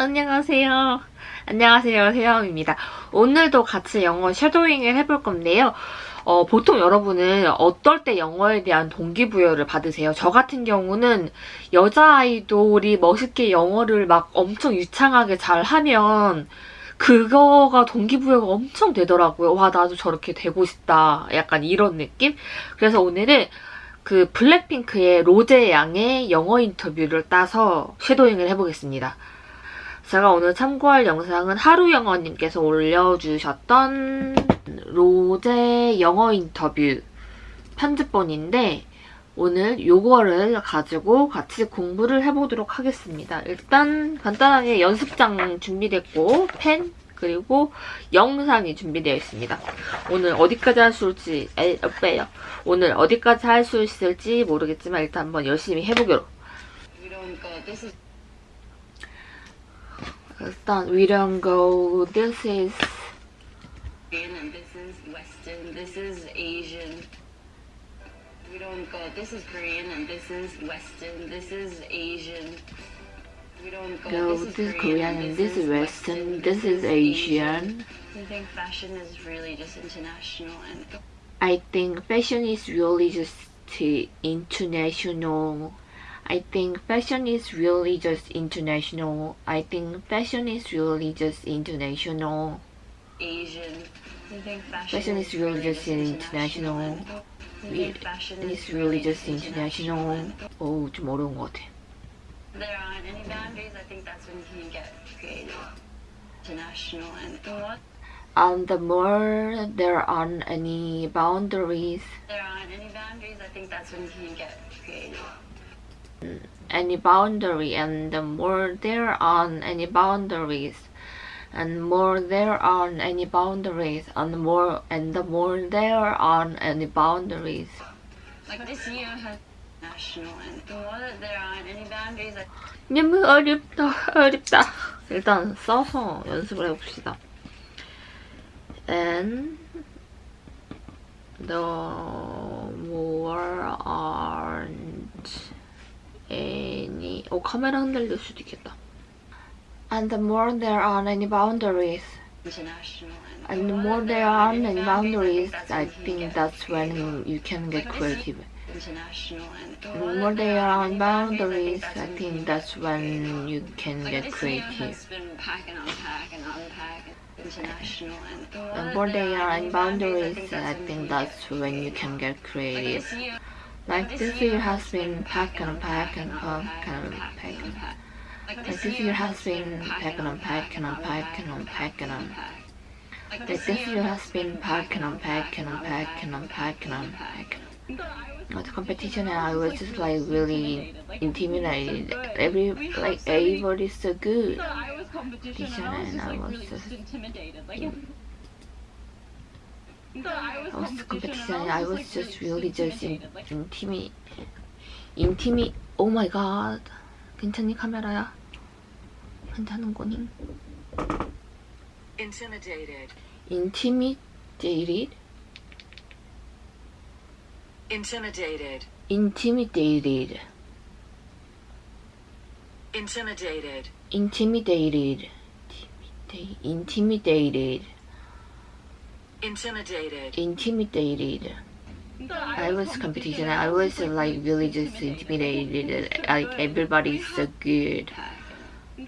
안녕하세요. 안녕하세요. 세영입니다. 오늘도 같이 영어 섀도잉을 해볼 건데요. 어, 보통 여러분은 어떨 때 영어에 대한 동기부여를 받으세요? 저 같은 경우는 여자 아이돌이 멋있게 영어를 막 엄청 유창하게 잘 하면 그거가 동기부여가 엄청 되더라고요. 와, 나도 저렇게 되고 싶다. 약간 이런 느낌? 그래서 오늘은 그 블랙핑크의 로제 양의 영어 인터뷰를 따서 섀도잉을 해보겠습니다. 제가 오늘 참고할 영상은 하루영어님께서 올려주셨던 로제 영어 인터뷰 편집본인데 오늘 요거를 가지고 같이 공부를 해보도록 하겠습니다. 일단 간단하게 연습장 준비됐고 펜 그리고 영상이 준비되어 있습니다. 오늘 어디까지 할 수 있을지 에, 빼요. 오늘 어디까지 할 수 있을지 모르겠지만 일단 한번 열심히 해보기로. 일단 we don't go. This is and this is Western, this is Asian. We don't go, this is Korean and this is Western, this is Asian. We don't go, go. this is This is Korean, Korean. This is Western. This is Asian. I think fashion is really just international and I think fashion is really just international. I think fashion is really just international. I think fashion is really just international. Asian. Fashion, fashion, is really just international. It's really just international. Oh, tomorrow what? There aren't any boundaries. I think that's when you can get creative. International and what? And the more there aren't any boundaries. There aren't any boundaries. I think that's when you can get creative any boundary, and the more there aren't any boundaries, and more there aren't any boundaries, and more and the more there aren't any boundaries. Like this year has national and what? There aren't any boundaries. I 너무 어렵다, 어렵다. 일단 써서 연습을 해봅시다. And the more aren't any... 어, 카메라 흔들릴 수도 있겠다. And the more there aren't any boundaries, international and and the what? more there aren't any boundaries, that's I when you think get that's when you can get creative. international and And the more there aren't boundaries, I think that's when you can Like get this year creative. has been pack and unpack and unpack and international and And what? more there There are aren't any any boundaries, I think I when think you that's when you can get get- creative. Like this year Like this year has been pack and unpack and pack and unpack. Like this year has been pack and unpack and unpack and unpack and unpack. Like this year has been pack and unpack and unpack and unpack and unpack. At the competition, I was just like really intimidated. Every like everybody's so good. I was competition and I was just just intimidated. Like I was I was competition. I just, was just really just in, intimi, intimi. Oh my god. 괜찮니 카메라야? 괜찮은 거니? Intimidated. Intimidated. Intimidated. Intimidated. Intimidated. Intimidated. Intimidated. Intimidated. Intimidated. I was competition. I was like really just intimidated. Like everybody's so good.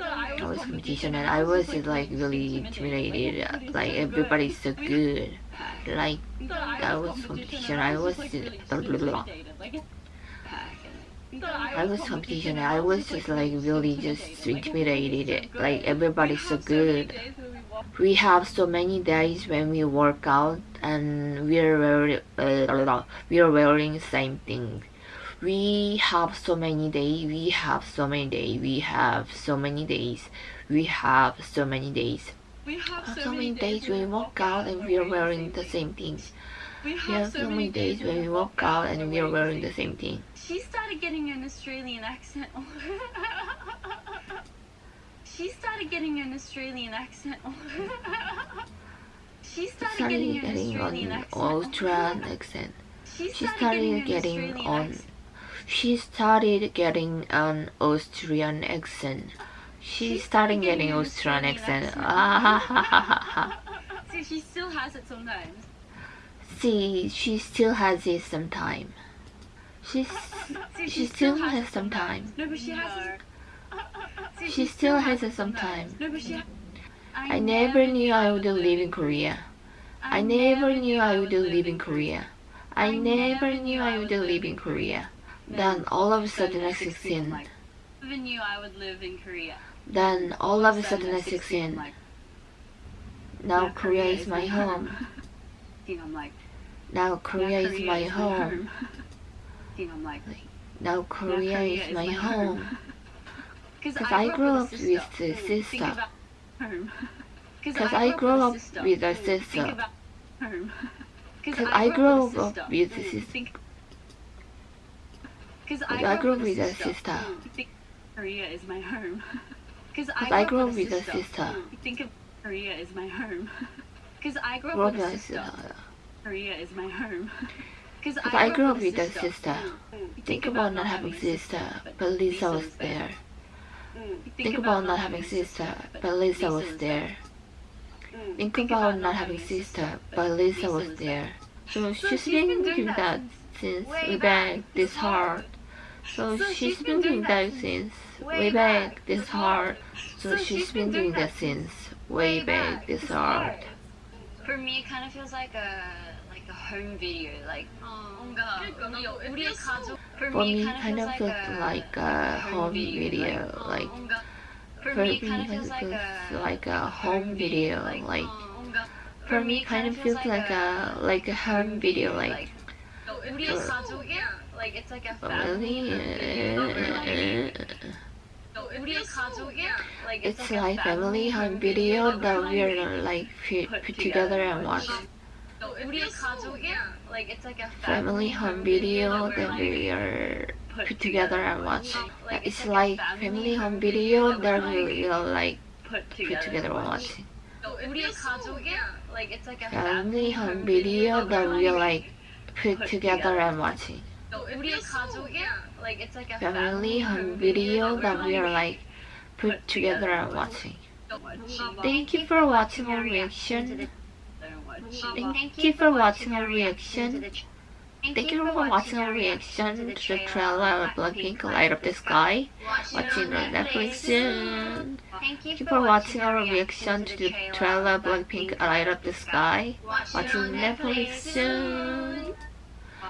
I was competition and I was like really intimidated. Like everybody's so good. Like I was competition. I was blah, blah, blah. I was competition. I was just like really just intimidated. Like everybody's so good. We have so many days when we work out and we're wearing, uh, we're wearing the same thing. We have so many days. We have so many days. We have so many days. We have so many days. we have So many days when we work out and we're wearing the same things. we We have so many days when we work out and we're wearing the same thing. She started getting an Australian accent. she started getting an Australian accent. she started Started getting an Australian on accent. Austrian accent. She She started, started getting, getting an Australian on. accent. She started getting an Austrian accent. She's starting getting Australian accent. See, she still has it sometimes. See, she still has it some time. She's, See, she still has some sometimes. time. No, but she has it. She still has it some time. No, but she. ha- I never knew I would live in Korea. I never knew I would live in Korea. I never knew I would live in Korea. Then all of a sudden I 16. Never knew I would live in Korea. Then all of a sudden I 16. Like, Now Korea is my home. think I'm like. Now Korea is my home. think I'm like. Now now Korea is my home. Because I grew up with a the sister. Because I grew up with a sister. Because I grew up with a sister. Because I grew up with a sister. Korea is my home. Because I grew up with a sister. Think of Korea is my home. Because I grew up with a sister. sister. Korea is my home. Because I grew up with a sister. Think about not having sister, but Lisa was there. Think about not having sister, but Lisa was there. Think about not having sister, but Lisa was there. So she's been doing that since way back this hard. So she's been doing that since way back this hard. So she's been doing that since way back this hard. For me, it kind of feels like a like a home video. Like 뭔가 우리 우리의 가족. for me kind of feels like a home video like for me kind of feels like a home video like for me kind of feels like a like a home video like like it's like a family it's like family home video that we're like put together and watch family home video that we are put together and watch. It's like family home video that we are like put together and watch. Family home video that we are like put together and watching. Family home video that we are like put together and watching. Thank you for watching our reaction. Thank you for watching our reaction. Thank you for watching our reaction to the trailer of Blackpink Light Up the Sky. Watching on Netflix soon. Thank you for watching our reaction to the trailer of Blackpink Light Up the Sky. Watching on Netflix soon.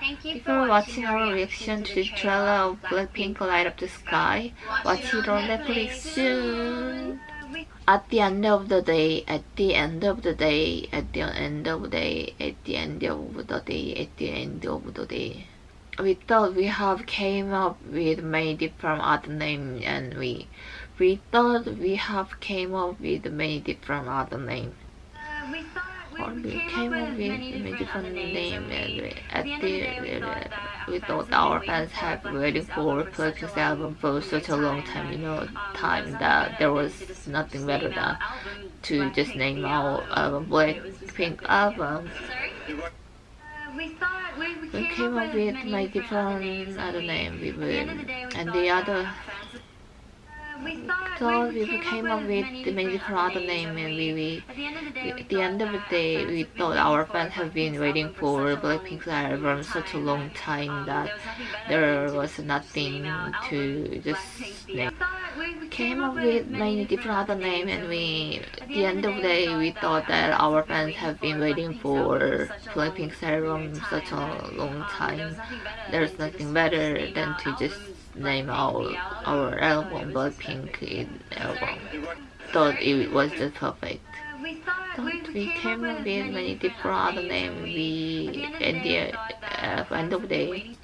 Thank you for watching our reaction to the trailer of Blackpink Light Up the Sky. Watch it on Netflix soon. At the end of the day, at the end of the day, at the end of the day, at the end of the day, at the end of the day. We thought we have came up with many different other names and we we thought we have came up with many different other names. Uh, we we came up with many different names and we, at the we thought our fans have waited for Blackpink's album for such a long time, you know, time that there was nothing better than to just name our album Blackpink album. we thought we, We came up with many different other names we would, and the other thought we came up with many different other names and we, we at the end of the day, At the end of the day, we thought our fans have been waiting for Blackpink's album such a long time um, that there was nothing to just name. Came up with many different other names, and we, at the end of the day, we thought that our fans have been waiting for Blackpink's album such a long time. There's nothing better than to just name our our album Blackpink in album. Thought it was just perfect. Thought we came up with many different other names. We at the uh, end of the day,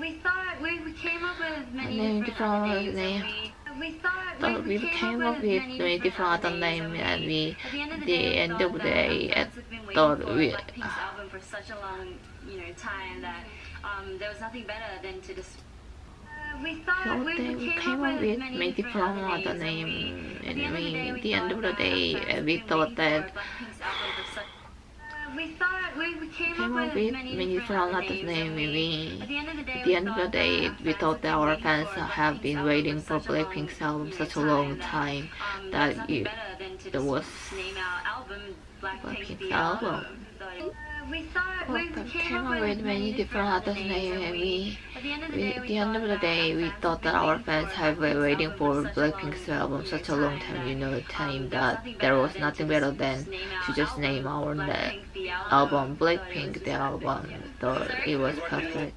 we thought we, came up with many different other names. thought we came up with many different names, and we At the end of the day, thought we album for such a long, you know, time that um, there was nothing better than to just. We thought we came up with many different other names, and we at the end of the day, we thought that we thought we, we came, Came up with many, different different names. names, and we-. At the end of the day, the the we thought that our fans have been waiting for Blackpink's album such a long time um, that there's nothing you- better than to there was name our album Blackpink Blackpink's album. We thought we came, up with many different names, and we, At the end of the we, day, at the end of the day, we thought that our fans have been waiting for Blackpink's album such a long time, you know, time that there was nothing better than to just name our album Blackpink the album. Thought it was perfect.